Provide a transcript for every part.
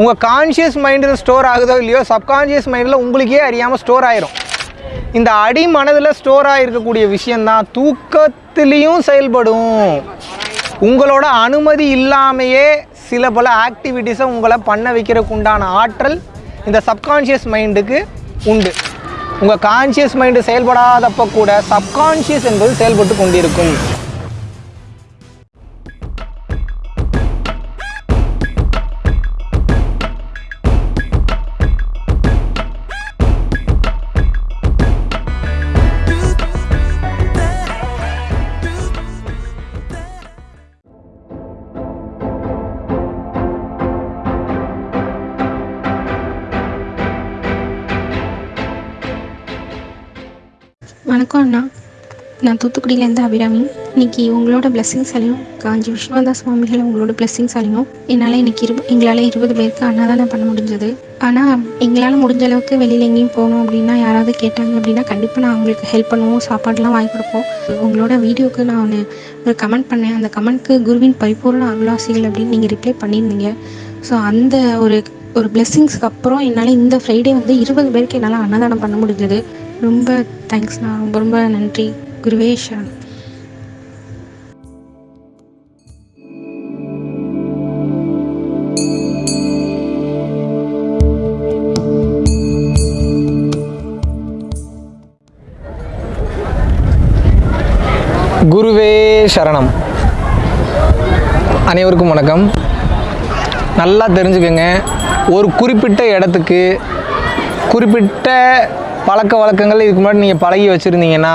உங்கள் கான்ஷியஸ் மைண்டில் ஸ்டோர் ஆகுதோ இல்லையோ சப்கான்ஷியஸ் மைண்டில் உங்களுக்கே அறியாமல் ஸ்டோர் ஆயிரும். இந்த அடி மனதில் ஸ்டோர் ஆகிருக்கக்கூடிய விஷயந்தான் தூக்கத்திலையும் செயல்படும். உங்களோட அனுமதி இல்லாமையே சில பல ஆக்டிவிட்டீஸை உங்களை பண்ண வைக்கிறதுக்கு உண்டான ஆற்றல் இந்த சப்கான்ஷியஸ் மைண்டுக்கு உண்டு. உங்கள் கான்ஷியஸ் மைண்டு செயல்படாதப்போ கூட சப்கான்ஷியஸ் என்பது செயல்பட்டு கொண்டிருக்கும். வணக்கம் அண்ணா. நான் தூத்துக்குடியிலேருந்து அபிராமி. இன்னைக்கு உங்களோட பிளெஸ்ஸிங்ஸாலையும் காஞ்சி விஸ்வநாத சுவாமிகள் உங்களோட பிளெஸ்ஸிங்ஸாலையும் என்னால் இன்னைக்கு இரு எங்களால் இருபது பேருக்கு அன்னதானம் பண்ண முடிஞ்சது. ஆனால் எங்களால் முடிஞ்ச அளவுக்கு வெளியில் எங்கேயும் போகணும் அப்படின்னா யாராவது கேட்டாங்க அப்படின்னா கண்டிப்பாக நான் அவங்களுக்கு ஹெல்ப் பண்ணுவோம் சாப்பாடுலாம் வாங்கி கொடுப்போம். உங்களோட வீடியோக்கு நான் ஒன்று ஒரு கமெண்ட் பண்ணேன். அந்த கமெண்ட்க்கு குருவின் பரிபூர்ண அருளாசிகள் அப்படின்னு நீங்கள் ரிப்ளை பண்ணியிருந்தீங்க. ஸோ அந்த ஒரு ஒரு பிளெஸ்ஸிங்ஸ்க்கு அப்புறம் என்னால் இந்த ஃப்ரைடே வந்து இருபது பேருக்கு என்னால் அன்னதானம் பண்ண முடிஞ்சது. ரொம்ப தேங்க்ஸ்ண்ணா ரொம்ப ரொம்ப நன்றி. குருவே குருவே சரணம். அனைவருக்கும் வணக்கம். நல்லா தெரிஞ்சுக்கோங்க. ஒரு குறிப்பிட்ட இடத்துக்கு குறிப்பிட்ட பழக்க வழக்கங்கள் இதுக்கு முன்னாடி நீங்கள் பழகி வச்சுருந்தீங்கன்னா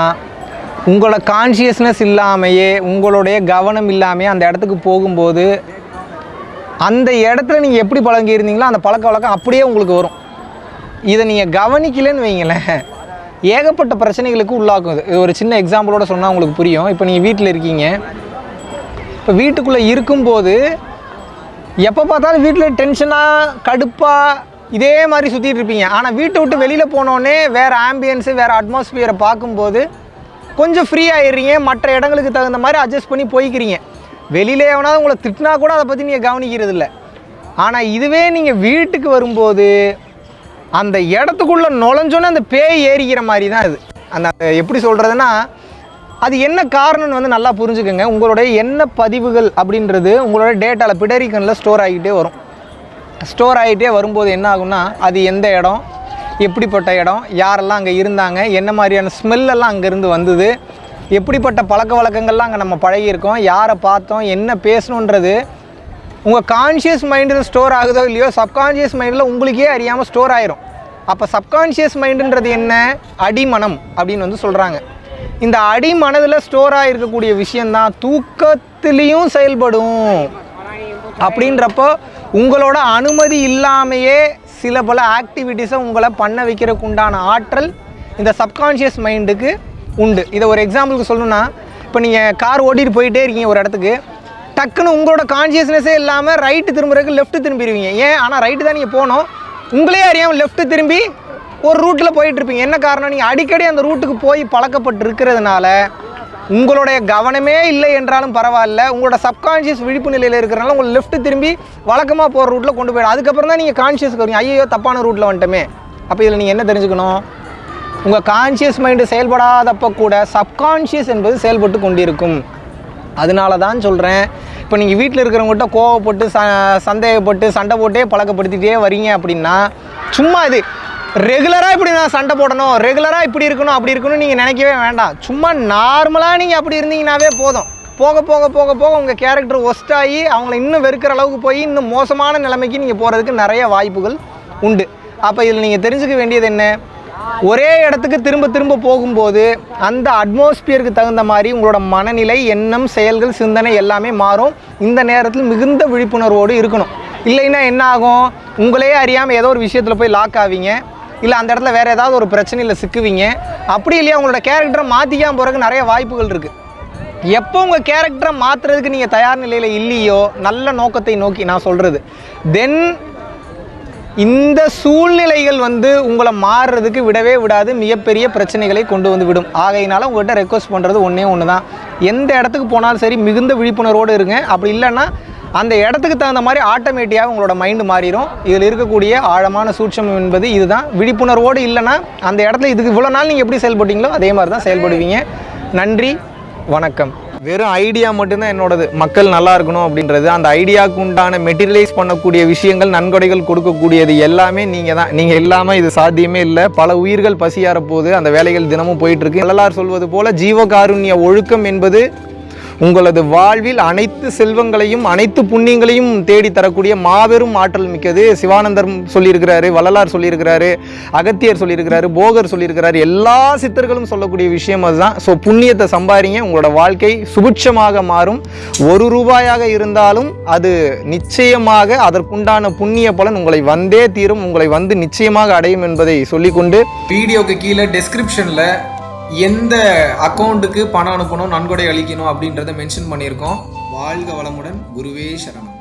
உங்களோட கான்ஷியஸ்னஸ் இல்லாமையே உங்களுடைய கவனம் இல்லாமையே அந்த இடத்துக்கு போகும்போது அந்த இடத்துல நீங்கள் எப்படி பழகி இருந்தீங்களோ அந்த பழக்க வழக்கம் அப்படியே உங்களுக்கு வரும். இதை நீங்கள் கவனிக்கலைன்னு வைங்களேன். ஏகப்பட்ட பிரச்சனைகளுக்கு உள்ளாக்கும் இது. ஒரு சின்ன எக்ஸாம்பிளோட சொன்னால் உங்களுக்கு புரியும். இப்போ நீங்கள் வீட்டில் இருக்கீங்க. இப்போ வீட்டுக்குள்ளே இருக்கும்போது எப்போ பார்த்தாலும் வீட்டில் டென்ஷனாக கடுப்பாக இதே மாதிரி சுற்றிட்டு இருப்பீங்க. ஆனால் வீட்டை விட்டு வெளியில் போனோடனே வேறு ஆம்பியன்ஸு வேறு அட்மாஸ்பியரை பார்க்கும்போது கொஞ்சம் ஃப்ரீ ஆயிடுறீங்க. மற்ற இடங்களுக்கு தகுந்த மாதிரி அட்ஜஸ்ட் பண்ணி போய்க்கிறீங்க. வெளியில் எவனாவது உங்களை திட்டினா கூட அதை பற்றி நீங்கள் கவனிக்கிறது இல்லை ஆனால் இதுவே நீங்கள் வீட்டுக்கு வரும்போது அந்த இடத்துக்குள்ளே நுழைஞ்சோன்னே அந்த பேய் ஏறிக்கிற மாதிரி தான் இது. அந்த எப்படி சொல்கிறதுனா அது என்ன காரணம்னு வந்து நல்லா புரிஞ்சுக்கோங்க. உங்களுடைய என்ன பதிவுகள் அப்படின்றது உங்களோட டேட்டாவில் பிடரிக்கனில் ஸ்டோர் ஆகிக்கிட்டே வரும். ஸ்டோர் ஆகிட்டே வரும்போது என்ன ஆகும்னா அது எந்த இடம் எப்படிப்பட்ட இடம் யாரெல்லாம் அங்கே இருந்தாங்க என்ன மாதிரியான ஸ்மெல்லெல்லாம் அங்கேருந்து வந்தது எப்படிப்பட்ட பழக்க வழக்கங்கள்லாம் அங்கே நம்ம பழகியிருக்கோம் யாரை பார்த்தோம் என்ன பேசணுன்றது உங்கள் கான்ஷியஸ் மைண்டில் ஸ்டோர் ஆகுதோ இல்லையோ சப்கான்ஷியஸ் மைண்டில் உங்களுக்கே அறியாமல் ஸ்டோர் ஆயிரும். அப்போ சப்கான்ஷியஸ் மைண்டுன்றது என்ன? அடிமனம் அப்படின்னு வந்து சொல்கிறாங்க இந்த அடிமனதில் ஸ்டோர் ஆகிருக்கக்கூடிய விஷயந்தான் தூக்கத்துலேயும் செயல்படும். அப்படின்றப்போ உங்களோட அனுமதி இல்லாமையே சில பல ஆக்டிவிட்டீஸை உங்களை பண்ண வைக்கிறதுக்கு உண்டான ஆற்றல் இந்த சப்கான்ஷியஸ் மைண்டுக்கு உண்டு. இதை ஒரு எக்ஸாம்பிளுக்கு சொல்லணும்னா இப்போ நீங்கள் கார் ஓட்டிகிட்டு போயிட்டே இருக்கீங்க ஒரு இடத்துக்கு டக்குன்னு உங்களோட கான்ஷியஸ்னஸே இல்லாமல் ரைட்டு திரும்புறதுக்கு லெஃப்ட் திரும்பிடுவீங்க ஏன்? ஆனால் ரைட்டு தான் நீங்கள் போகணும். உங்களே அறியாமல் லெஃப்ட்டு திரும்பி ஒரு ரூட்டில் போயிட்டு இருப்பீங்க. என்ன காரணம்? நீங்கள் அடிக்கடி அந்த ரூட்டுக்கு போய் பழக்கப்பட்டு இருக்கிறதுனால உங்களுடைய கவனமே இல்லை என்றாலும் பரவாயில்ல. உங்களோட சப்கான்ஷியஸ் விழிப்பு நிலையில் இருக்கிறனால உங்கள் லெஃப்ட் திரும்பி வழக்கமாக போகிற ரூட்டில் கொண்டு போயிடும் அதுக்கப்புறம் தான் நீங்கள் கான்ஷியஸ்க்கு வரீங்க ஐயோ தப்பான ரூட்டில் வந்துட்டோமே. அப்போ இதில் நீங்கள் என்ன தெரிஞ்சுக்கணும்? உங்கள் கான்ஷியஸ் மைண்டு செயல்படாதப்போ கூட சப்கான்ஷியஸ் என்பது செயல்பட்டு கொண்டிருக்கும். அதனால தான் சொல்கிறேன் இப்போ நீங்கள் வீட்டில் இருக்கிறவங்ககிட்ட கோவப்பட்டு ச சந்தேகப்பட்டு சண்டை போட்டே பழக்கப்படுத்திகிட்டே வரீங்க அப்படின்னா சும்மா இது ரெகுலராக இப்படி நான் சண்டை போடணும். ரெகுலராக இப்படி இருக்கணும் அப்படி இருக்கணும்னு நீங்கள் நினைக்கவே வேண்டாம். சும்மா நார்மலாக நீங்கள் அப்படி இருந்தீங்கன்னாவே போதும். போக போக போக போக உங்கள் கேரக்டர் ஒஸ்டாகி அவங்கள இன்னும் வெறுக்கிற அளவுக்கு போய் இன்னும் மோசமான நிலைமைக்கு நீங்கள் போகிறதுக்கு நிறைய வாய்ப்புகள் உண்டு. அப்போ இதில் நீங்கள் தெரிஞ்சுக்க வேண்டியது என்ன? ஒரே இடத்துக்கு திரும்ப திரும்ப போகும்போது அந்த அட்மாஸ்பியருக்கு தகுந்த மாதிரி உங்களோட மனநிலை எண்ணம் செயல்கள் சிந்தனை எல்லாமே மாறும். இந்த நேரத்தில் மிகுந்த விழிப்புணர்வோடு இருக்கணும். இல்லைன்னா என்ன ஆகும்? உங்களே அறியாமல் ஏதோ ஒரு விஷயத்தில் போய் லாக் ஆவீங்க. இல்லை அந்த இடத்துல வேறு ஏதாவது ஒரு பிரச்சனையில் சிக்குவீங்க. அப்படி இல்லையா உங்களோட கேரக்டரை மாற்றிக்காமல் போகிறதுக்கு நிறைய வாய்ப்புகள் இருக்குது எப்போ உங்கள் கேரக்டரை மாற்றுறதுக்கு நீங்கள் தயார் நிலையில் இல்லையோ நல்ல நோக்கத்தை நோக்கி நான் சொல்கிறது தென் இந்த சூழ்நிலைகள் வந்து உங்களை மாறுறதுக்கு விடவே விடாது மிகப்பெரிய பிரச்சனைகளை கொண்டு வந்து விடும். ஆகையினால உங்கள்கிட்ட ரெக்வஸ்ட் பண்ணுறது ஒன்றே ஒன்று தான் எந்த இடத்துக்கு போனாலும் சரி மிகுந்த விழிப்புணர்வோடு இருங்க. அப்படி இல்லைன்னா அந்த இடத்துக்கு தகுந்த மாதிரி ஆட்டோமேட்டிக்காக உங்களோட மைண்டு மாறிடும் இதில் இருக்கக்கூடிய ஆழமான சூட்சமம் என்பது இதுதான். விழிப்புணர்வோடு இல்லைன்னா அந்த இடத்துல இதுக்கு இவ்வளோ நாள் நீங்கள் எப்படி செயல்பட்டீங்களோ அதே மாதிரி தான் செயல்படுவீங்க. நன்றி வணக்கம். வெறும் ஐடியா மட்டும்தான் என்னோடது. மக்கள் நல்லா இருக்கணும் அப்படின்றது. அந்த ஐடியாவுக்கு உண்டான மெட்டீரியலைஸ் பண்ணக்கூடிய விஷயங்கள் நன்கொடைகள் கொடுக்கக்கூடியது எல்லாமே நீங்கள் தான் நீங்கள் இல்லாமல் இது சாத்தியமே இல்லை. பல உயிர்கள் பசியார போது அந்த வேலைகள் தினமும் போயிட்டுருக்கு எல்லாரும் சொல்வது போல் ஜீவகாருண்ய ஒழுக்கம் என்பது உங்களது வாழ்வில் அனைத்து செல்வங்களையும் அனைத்து புண்ணியங்களையும் தேடி தரக்கூடிய மாபெரும் ஆற்றல் மிக்கது சிவானந்தர் சொல்லியிருக்கிறாரு வள்ளலார் சொல்லியிருக்கிறாரு அகத்தியர் சொல்லியிருக்கிறாரு போகர் சொல்லியிருக்கிறாரு. எல்லா சித்தர்களும் சொல்லக்கூடிய விஷயம் அதுதான். ஸோ புண்ணியத்தை சம்பாதிங்க உங்களோட வாழ்க்கை சுபிட்சமாக மாறும். ஒரு ரூபாயாக இருந்தாலும் அது நிச்சயமாக அதற்குண்டான புண்ணிய பலன் உங்களை வந்தே தீரும். உங்களை வந்து நிச்சயமாக அடையும் என்பதை சொல்லிக்கொண்டு வீடியோக்கு கீழே டெஸ்கிரிப்ஷனில் எந்த அக்கௌண்ட்டுக்கு பணம் அனுப்பணும் நன்கொடை அளிக்கணும் அப்படின்றத மென்ஷன் பண்ணியிருக்கோம். வாழ்க வளமுடன் குருவே சரணம்.